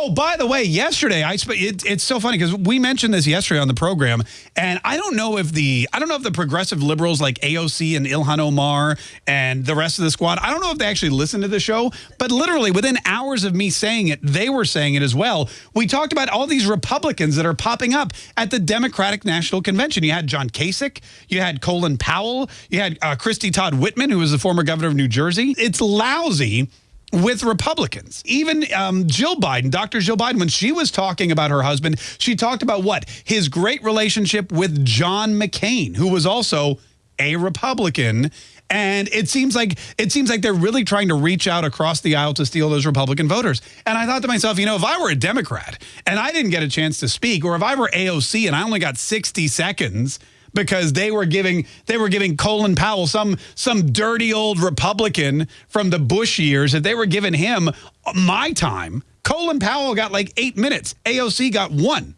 Oh, by the way, yesterday I it, it's so funny because we mentioned this yesterday on the program, and I don't know if the I don't know if the progressive liberals like AOC and Ilhan Omar and the rest of the squad I don't know if they actually listened to the show, but literally within hours of me saying it, they were saying it as well. We talked about all these Republicans that are popping up at the Democratic National Convention. You had John Kasich, you had Colin Powell, you had uh, Christie Todd Whitman, who was the former governor of New Jersey. It's lousy with Republicans. Even um, Jill Biden, Dr. Jill Biden, when she was talking about her husband, she talked about what? His great relationship with John McCain, who was also a Republican. And it seems like it seems like they're really trying to reach out across the aisle to steal those Republican voters. And I thought to myself, you know, if I were a Democrat and I didn't get a chance to speak, or if I were AOC and I only got 60 seconds, because they were giving they were giving Colin Powell some some dirty old Republican from the Bush years that they were giving him my time. Colin Powell got like eight minutes. AOC got one.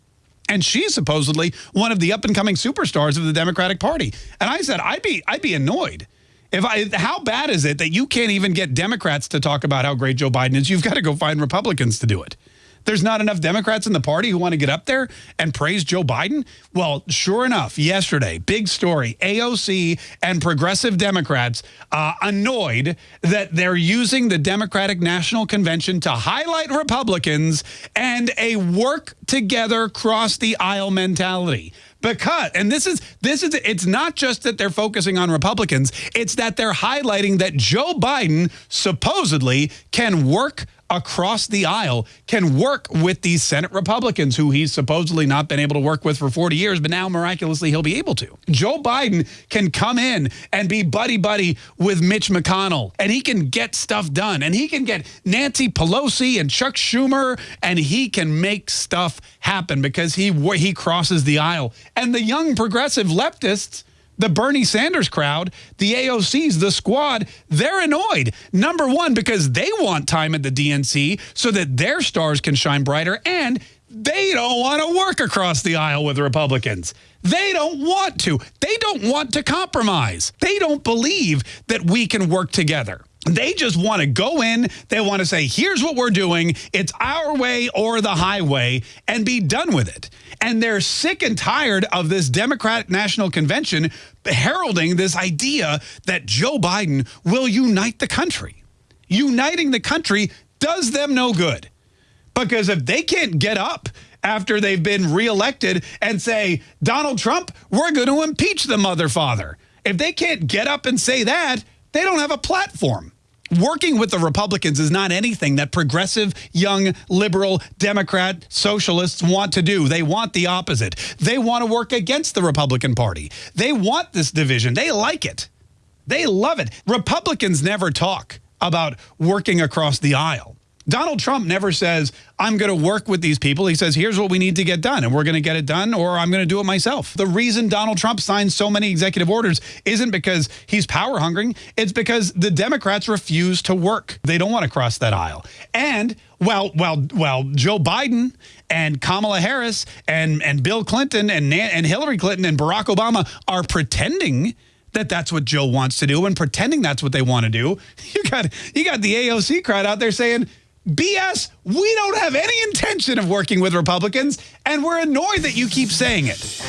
And she's supposedly one of the up and coming superstars of the Democratic Party. And I said, I'd be I'd be annoyed. If I, how bad is it that you can't even get Democrats to talk about how great Joe Biden is? You've got to go find Republicans to do it. There's not enough Democrats in the party who want to get up there and praise Joe Biden? Well, sure enough, yesterday, big story, AOC and progressive Democrats uh, annoyed that they're using the Democratic National Convention to highlight Republicans and a work together cross the aisle mentality because and this is this is it's not just that they're focusing on Republicans it's that they're highlighting that Joe Biden supposedly can work across the aisle can work with these Senate Republicans who he's supposedly not been able to work with for 40 years, but now miraculously he'll be able to. Joe Biden can come in and be buddy-buddy with Mitch McConnell, and he can get stuff done, and he can get Nancy Pelosi and Chuck Schumer, and he can make stuff happen because he, he crosses the aisle. And the young progressive leftists the Bernie Sanders crowd, the AOCs, the squad, they're annoyed. Number one, because they want time at the DNC so that their stars can shine brighter and they don't want to work across the aisle with Republicans. They don't want to. They don't want to compromise. They don't believe that we can work together. They just want to go in. They want to say, here's what we're doing. It's our way or the highway and be done with it. And they're sick and tired of this Democratic National Convention heralding this idea that Joe Biden will unite the country. Uniting the country does them no good. Because if they can't get up after they've been reelected and say, Donald Trump, we're going to impeach the mother father. If they can't get up and say that, they don't have a platform. Working with the Republicans is not anything that progressive, young, liberal, Democrat, socialists want to do. They want the opposite. They want to work against the Republican Party. They want this division. They like it. They love it. Republicans never talk about working across the aisle. Donald Trump never says, I'm going to work with these people. He says, here's what we need to get done, and we're going to get it done, or I'm going to do it myself. The reason Donald Trump signs so many executive orders isn't because he's power hungry. It's because the Democrats refuse to work. They don't want to cross that aisle. And well, well, well, Joe Biden and Kamala Harris and, and Bill Clinton and, and Hillary Clinton and Barack Obama are pretending that that's what Joe wants to do and pretending that's what they want to do. You got you got the AOC crowd out there saying, BS, we don't have any intention of working with Republicans, and we're annoyed that you keep saying it.